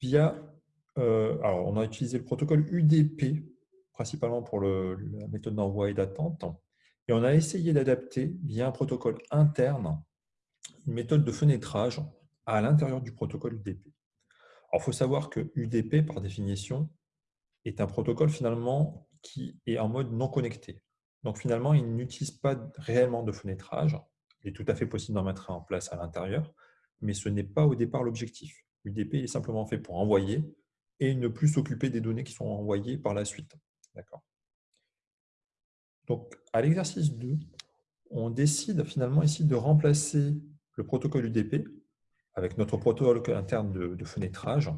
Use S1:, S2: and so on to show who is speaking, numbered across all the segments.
S1: via, euh, alors on a utilisé le protocole UDP, principalement pour la méthode d'envoi et d'attente, et on a essayé d'adapter via un protocole interne une méthode de fenêtrage à l'intérieur du protocole UDP. Alors, il faut savoir que UDP, par définition, est un protocole finalement qui est en mode non connecté. Donc, finalement, il n'utilise pas réellement de fenêtrage. Il est tout à fait possible d'en mettre en place à l'intérieur, mais ce n'est pas au départ l'objectif. UDP est simplement fait pour envoyer et ne plus s'occuper des données qui sont envoyées par la suite. D'accord Donc, à l'exercice 2, on décide finalement ici de remplacer le protocole UDP avec notre protocole interne de, fenêtrage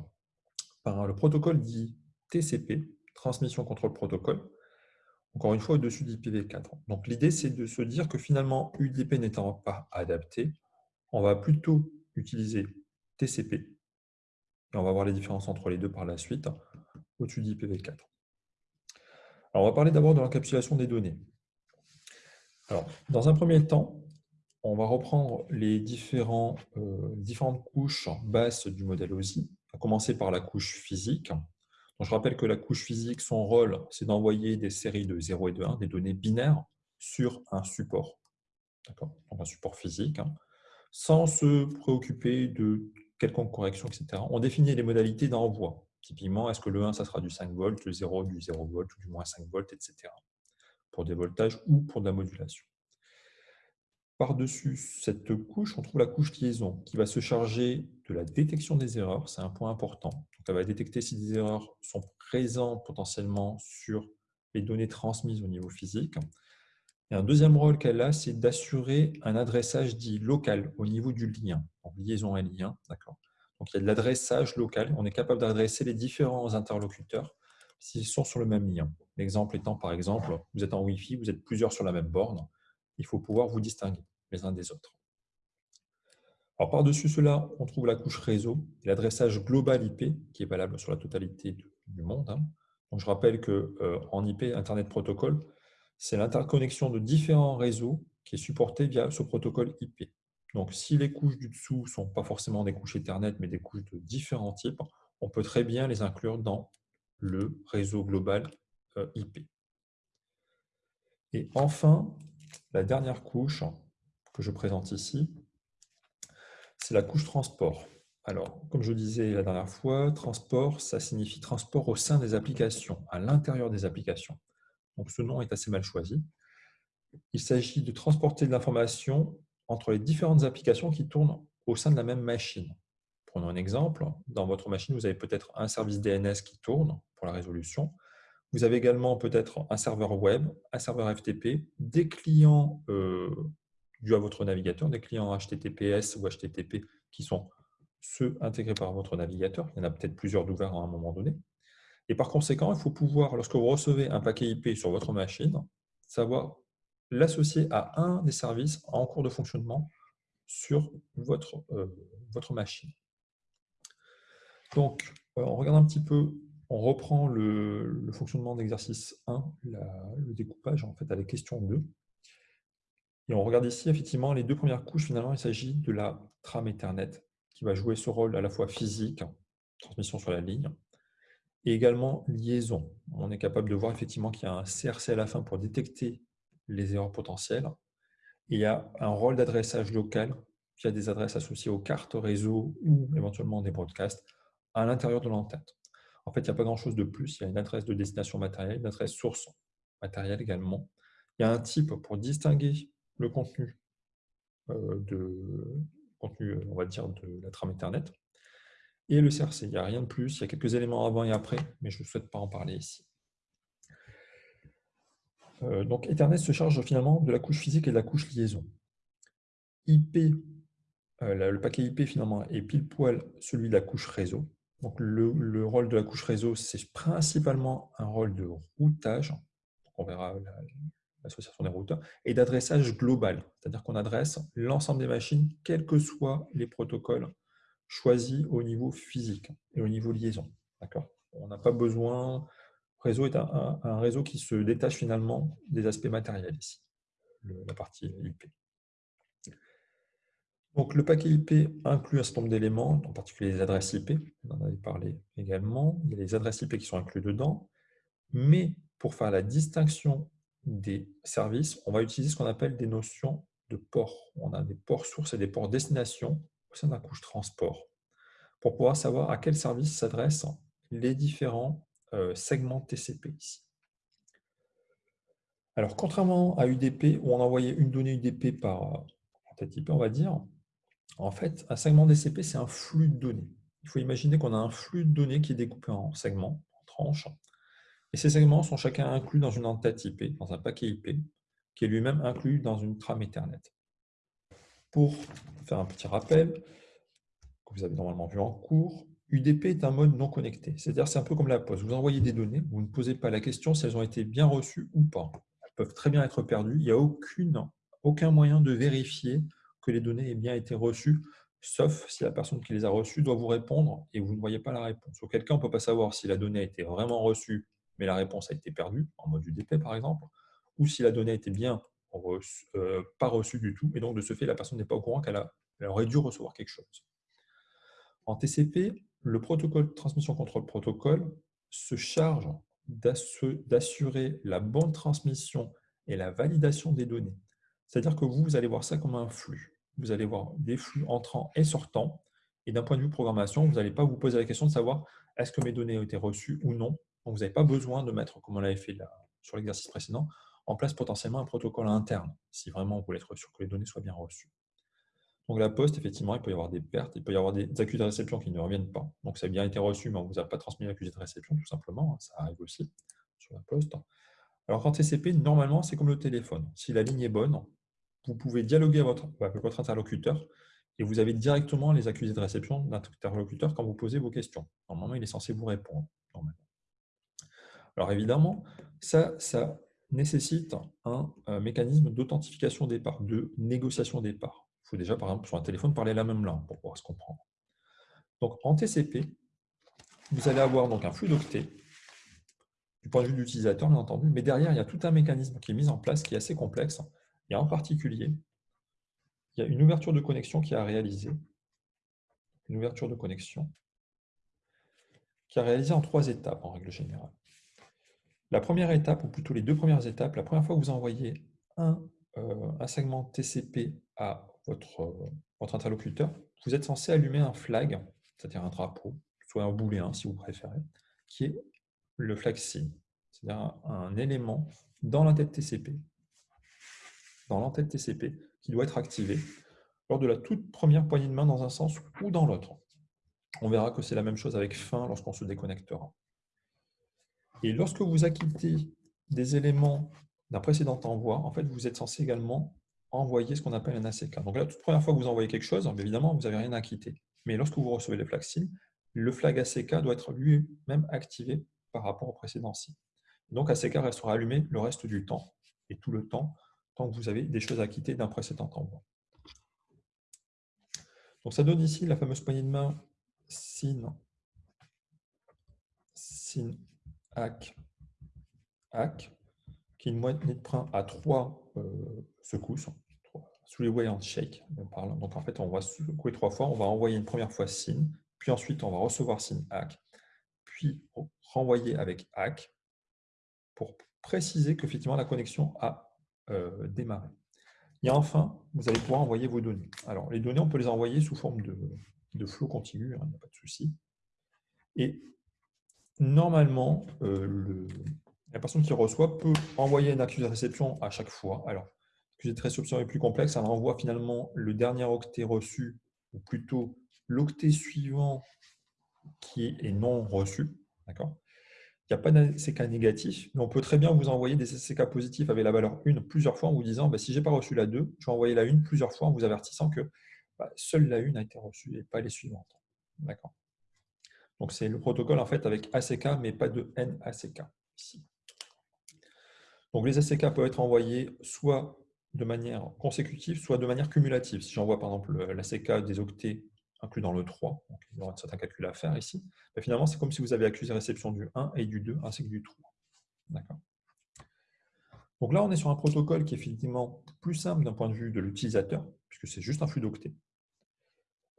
S1: par le protocole dit TCP, Transmission Contrôle Protocole, encore une fois au-dessus d'IPv4. Donc l'idée, c'est de se dire que finalement, UDP n'étant pas adapté, on va plutôt utiliser TCP, et on va voir les différences entre les deux par la suite, au-dessus d'IPv4. Alors, on va parler d'abord de l'encapsulation des données. Alors, dans un premier temps, on va reprendre les différents, euh, différentes couches basses du modèle OSI, à commencer par la couche physique. je rappelle que la couche physique, son rôle, c'est d'envoyer des séries de 0 et de 1, des données binaires, sur un support, donc un support physique, hein, sans se préoccuper de quelconque correction, etc. On définit les modalités d'envoi. Typiquement, est-ce que le 1, ça sera du 5 volts, le 0 du 0 volts, ou du moins 5 volts, etc. Pour des voltages ou pour de la modulation. Par-dessus cette couche, on trouve la couche liaison qui va se charger de la détection des erreurs. C'est un point important. Donc, elle va détecter si des erreurs sont présentes potentiellement sur les données transmises au niveau physique. Et un deuxième rôle qu'elle a, c'est d'assurer un adressage dit local au niveau du lien. Liaison et lien, d'accord. Donc, il y a de l'adressage local. On est capable d'adresser les différents interlocuteurs s'ils sont sur le même lien. L'exemple étant, par exemple, vous êtes en Wi-Fi, vous êtes plusieurs sur la même borne il faut pouvoir vous distinguer les uns des autres. Par-dessus cela, on trouve la couche réseau l'adressage global IP qui est valable sur la totalité du monde. Hein. Je rappelle qu'en euh, IP, Internet Protocol, c'est l'interconnexion de différents réseaux qui est supportée via ce protocole IP. Donc, si les couches du dessous ne sont pas forcément des couches Ethernet, mais des couches de différents types, on peut très bien les inclure dans le réseau global euh, IP. Et enfin, la dernière couche que je présente ici, c'est la couche transport. Alors, comme je disais la dernière fois, transport, ça signifie transport au sein des applications, à l'intérieur des applications. Donc, ce nom est assez mal choisi. Il s'agit de transporter de l'information entre les différentes applications qui tournent au sein de la même machine. Prenons un exemple. Dans votre machine, vous avez peut-être un service DNS qui tourne pour la résolution. Vous avez également peut-être un serveur web, un serveur FTP, des clients euh, dus à votre navigateur, des clients HTTPS ou HTTP qui sont ceux intégrés par votre navigateur. Il y en a peut-être plusieurs d'ouverts à un moment donné. Et par conséquent, il faut pouvoir, lorsque vous recevez un paquet IP sur votre machine, savoir l'associer à un des services en cours de fonctionnement sur votre, euh, votre machine. Donc, euh, on regarde un petit peu on reprend le, fonctionnement d'exercice 1, le découpage en fait, à la question 2. Et on regarde ici, effectivement, les deux premières couches, finalement, il s'agit de la trame Ethernet, qui va jouer ce rôle à la fois physique, transmission sur la ligne, et également liaison. On est capable de voir effectivement qu'il y a un CRC à la fin pour détecter les erreurs potentielles. Il y a un rôle d'adressage local qui a des adresses associées aux cartes réseau ou éventuellement des broadcasts à l'intérieur de l'entête. En fait, il n'y a pas grand-chose de plus. Il y a une adresse de destination matérielle, une adresse source matérielle également. Il y a un type pour distinguer le contenu euh, de contenu, on va dire, de la trame Ethernet. Et le CRC, il n'y a rien de plus. Il y a quelques éléments avant et après, mais je ne souhaite pas en parler ici. Euh, donc Ethernet se charge finalement de la couche physique et de la couche liaison. IP, euh, le paquet IP finalement est pile poil celui de la couche réseau. Donc, le, rôle de la couche réseau, c'est principalement un rôle de routage. On verra l'association des routeurs. Et d'adressage global, c'est-à-dire qu'on adresse l'ensemble des machines, quels que soient les protocoles choisis au niveau physique et au niveau liaison. On n'a pas besoin... Réseau est un, réseau qui se détache finalement des aspects matériels ici, la partie IP. Donc, le paquet IP inclut un certain nombre d'éléments, en particulier les adresses IP. On en avait parlé également. Il y a les adresses IP qui sont inclus dedans. Mais pour faire la distinction des services, on va utiliser ce qu'on appelle des notions de ports. On a des ports sources et des ports destination au sein de la couche transport pour pouvoir savoir à quel service s'adressent les différents euh, segments TCP ici. Alors, contrairement à UDP, où on envoyait une donnée UDP par tête IP, on va dire, en fait, un segment TCP, c'est un flux de données. Il faut imaginer qu'on a un flux de données qui est découpé en segments, en tranches, et ces segments sont chacun inclus dans une entête IP, dans un paquet IP, qui est lui-même inclus dans une trame Ethernet. Pour faire un petit rappel, que vous avez normalement vu en cours, UDP est un mode non connecté. C'est-à-dire c'est un peu comme la poste. Vous envoyez des données, vous ne posez pas la question si elles ont été bien reçues ou pas. Elles peuvent très bien être perdues. Il n'y a aucun moyen de vérifier que les données aient bien été reçues, sauf si la personne qui les a reçues doit vous répondre et vous ne voyez pas la réponse. Auquel cas, on ne peut pas savoir si la donnée a été vraiment reçue, mais la réponse a été perdue, en mode UDP par exemple, ou si la donnée a été bien euh, pas reçue du tout, et donc de ce fait, la personne n'est pas au courant qu'elle aurait dû recevoir quelque chose. En TCP, le protocole de transmission contrôle protocole se charge d'assurer la bonne transmission et la validation des données. C'est-à-dire que vous, vous allez voir ça comme un flux. Vous allez voir des flux entrants et sortants. Et d'un point de vue programmation, vous n'allez pas vous poser la question de savoir est-ce que mes données ont été reçues ou non? Donc, vous n'avez pas besoin de mettre, comme on l'avait fait sur l'exercice précédent, en place potentiellement un protocole interne, si vraiment vous voulez être sûr que les données soient bien reçues. Donc la poste, effectivement, il peut y avoir des pertes, il peut y avoir des accusés de réception qui ne reviennent pas. Donc ça a bien été reçu, mais on ne vous a pas transmis l'accusé de réception, tout simplement. Hein, ça arrive aussi sur la poste. Alors en TCP, normalement, c'est comme le téléphone. Si la ligne est bonne, vous pouvez dialoguer avec votre interlocuteur et vous avez directement les accusés de réception de l'interlocuteur quand vous posez vos questions. Normalement, il est censé vous répondre. Alors évidemment, ça, ça nécessite un, un mécanisme d'authentification des parts, de négociation des parts. Il faut déjà, par exemple, sur un téléphone, parler la même langue pour pouvoir se comprendre. Donc, en TCP, vous allez avoir donc un flux d'octets, du point de vue de l'utilisateur, bien entendu, mais derrière, il y a tout un mécanisme qui est mis en place, qui est assez complexe. Et en particulier, il y a une ouverture de connexion qui a réalisé, une ouverture de connexion, qui a réalisé en trois étapes, en règle générale. La première étape, ou plutôt les deux premières étapes, la première fois que vous envoyez un, euh, un segment TCP à votre, votre interlocuteur, vous êtes censé allumer un flag, c'est-à-dire un drapeau, soit un booléen si vous préférez, qui est le flag SYN, c'est-à-dire un, élément dans l'entête TCP, dans l'entête TCP, qui doit être activé lors de la toute première poignée de main dans un sens ou dans l'autre. On verra que c'est la même chose avec fin lorsqu'on se déconnectera. Et lorsque vous acquittez des éléments d'un précédent envoi, en fait, vous êtes censé également envoyer ce qu'on appelle un ACK. Donc la toute première fois que vous envoyez quelque chose, évidemment, vous n'avez rien à quitter. Mais lorsque vous recevez les flags SIM, le flag ACK doit être lui-même activé par rapport au précédent SIM. Donc ACK restera allumé le reste du temps, et tout le temps, tant que vous avez des choses à quitter d'un précédent envoi. Donc ça donne ici la fameuse poignée de main SYN, SYN, ACK, ACK, qui est une moitié de train à trois euh, secousses, sous les way shake. Donc en fait, on va secouer trois fois, on va envoyer une première fois SYN, puis ensuite on va recevoir SYN hack, puis renvoyer avec hack pour préciser qu'effectivement la connexion a euh, démarré. Et enfin, vous allez pouvoir envoyer vos données. Alors, les données, on peut les envoyer sous forme de, de flot continu, hein, il n'y a pas de souci. Et normalement, euh, le, la personne qui reçoit peut envoyer une accusé de réception à chaque fois. Alors, l'accusé de réception est plus complexe, elle envoie finalement le dernier octet reçu, ou plutôt l'octet suivant qui est non reçu. D'accord? Il n'y a pas d'ACK négatif, mais on peut très bien vous envoyer des ACK positifs avec la valeur 1 plusieurs fois en vous disant bah, si je n'ai pas reçu la 2, je vais envoyer la 1 plusieurs fois en vous avertissant que bah, seule la 1 a été reçue et pas les suivantes. D'accord? Donc c'est le protocole en fait avec ACK, mais pas de NACK ici. Donc les ACK peuvent être envoyés soit de manière consécutive, soit de manière cumulative. Si j'envoie par exemple l'ACK des octets inclus dans le 3, donc il y aura certains calculs à faire ici, mais finalement c'est comme si vous avez accusé réception du 1 et du 2 ainsi que du 3. D'accord donc là, on est sur un protocole qui est effectivement plus simple d'un point de vue de l'utilisateur, puisque c'est juste un flux d'octets.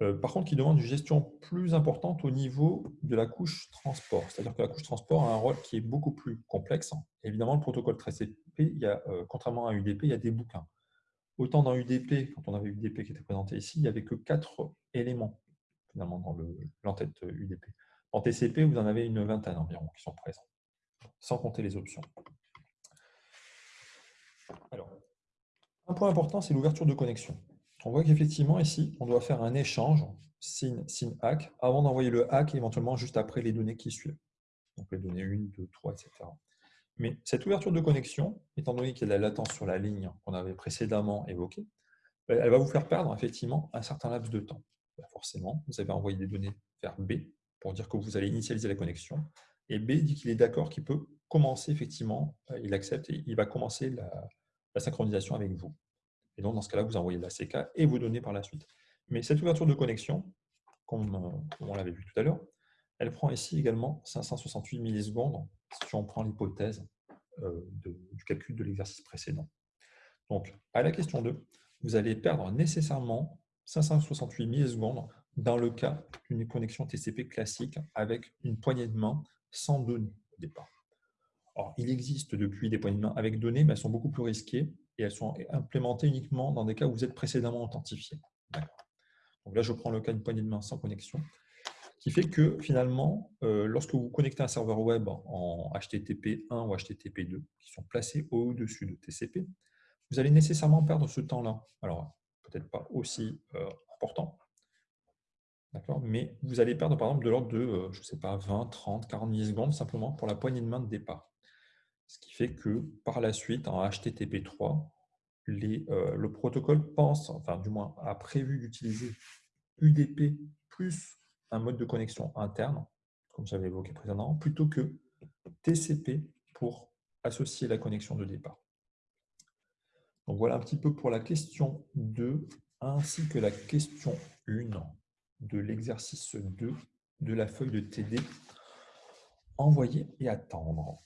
S1: Euh, par contre, qui demande une gestion plus importante au niveau de la couche transport. C'est-à-dire que la couche transport a un rôle qui est beaucoup plus complexe. Évidemment, le protocole TCP, il euh, contrairement à UDP, il y a des bouquins. Autant dans UDP, quand on avait UDP qui était présenté ici, il n'y avait que quatre éléments finalement dans l'entête UDP. En TCP, vous en avez une vingtaine environ qui sont présents, sans compter les options. Alors, un point important, c'est l'ouverture de connexion. On voit qu'effectivement, ici, on doit faire un échange SYN, SYN hack avant d'envoyer le hack éventuellement juste après les données qui suivent. Donc les données 1, 2, 3, etc. Mais cette ouverture de connexion, étant donné qu'il y a de la latence sur la ligne qu'on avait précédemment évoquée, elle va vous faire perdre effectivement un certain laps de temps. Bah, forcément, vous avez envoyé des données vers B pour dire que vous allez initialiser la connexion. Et B dit qu'il est d'accord, qu'il peut commencer effectivement, euh, il accepte et il va commencer la synchronisation avec vous. Et donc, dans ce cas-là, vous envoyez la CK et vos données par la suite. Mais cette ouverture de connexion, comme euh, on l'avait vu tout à l'heure, elle prend ici également 568 millisecondes si on prend l'hypothèse euh, du calcul de l'exercice précédent. Donc, à la question 2, vous allez perdre nécessairement 568 millisecondes dans le cas d'une connexion TCP classique avec une poignée de main sans données au départ. Il existe depuis des poignées de main avec données, mais elles sont beaucoup plus risquées et elles sont implémentées uniquement dans des cas où vous êtes précédemment authentifié. Donc là, je prends le cas d'une poignée de main sans connexion, qui fait que finalement, euh, lorsque vous connectez un serveur web en HTTP 1 ou HTTP 2, qui sont placés au-dessus de TCP, vous allez nécessairement perdre ce temps-là. Alors, peut-être pas aussi euh, important, mais vous allez perdre par exemple de l'ordre de, euh, je sais pas, 20, 30, 40 millisecondes simplement pour la poignée de main de départ. Ce qui fait que par la suite, en HTTP3, euh, le protocole pense, enfin du moins a prévu d'utiliser UDP plus un mode de connexion interne, comme j'avais évoqué précédemment, plutôt que TCP pour associer la connexion de départ. Donc voilà un petit peu pour la question 2 ainsi que la question 1 de l'exercice 2 de la feuille de TD envoyer et attendre.